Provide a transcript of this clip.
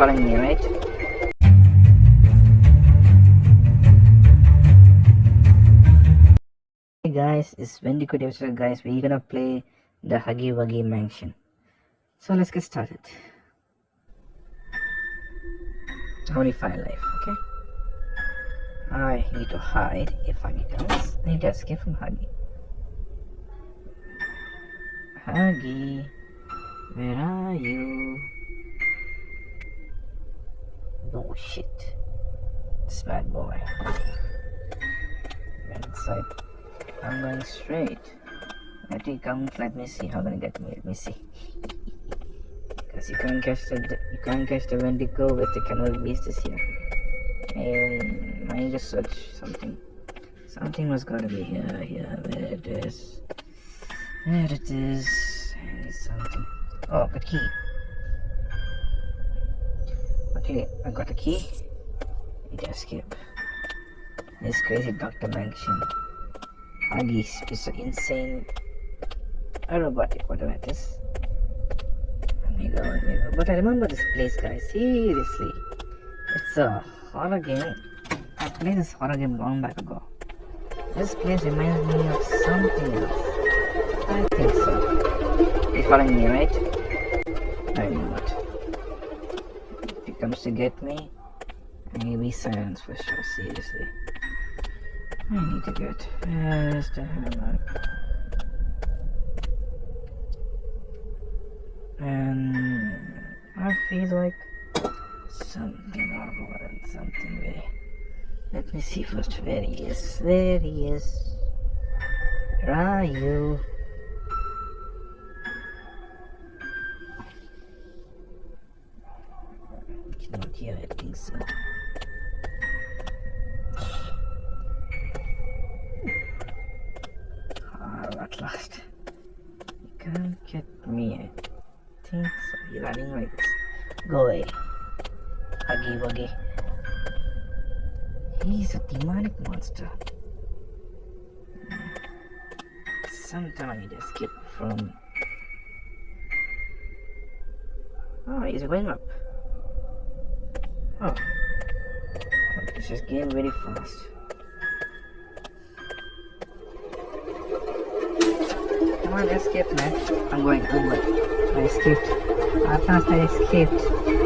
Hey guys, it's Wendigo episode guys. We're gonna play the Huggy Wuggy Mansion. So let's get started. 25 life, okay? I need to hide if Huggy comes. I need to escape from Huggy. Huggy, where are you? Oh shit. This bad boy. Went inside. I'm going straight. Let me come. Let me see how gonna get me. Let me see. Because you can't catch the you can't catch the Wendigo with the Canal Beasts here. And I just search something. Something was gotta be here. Here, where it is. There it is. Something. Oh, the key. Okay, I got the key. Need to escape. This crazy Dr. Mansion. Huggy is so insane robotic, whatever it is. Let me go, let me go. But I remember this place, guys. Seriously. It's a horror game. I played this horror game long back ago. This place reminds me of something else. I think so. He's following me, right? I know to get me, maybe silence for sure, seriously. I need to get the hammer? And I feel like something horrible and something very let me see first where he is. Where he is. Where are you? Not here, I think so. Ah, at last. You can't get me. I think so. You're running like this. Go away. Huggy Wuggy. He's a demonic monster. Sometime I need to escape from. Oh, he's going up. Oh. This is getting really fast. Come on, escape, man. I'm going, I'm going. I escaped. At last I escaped.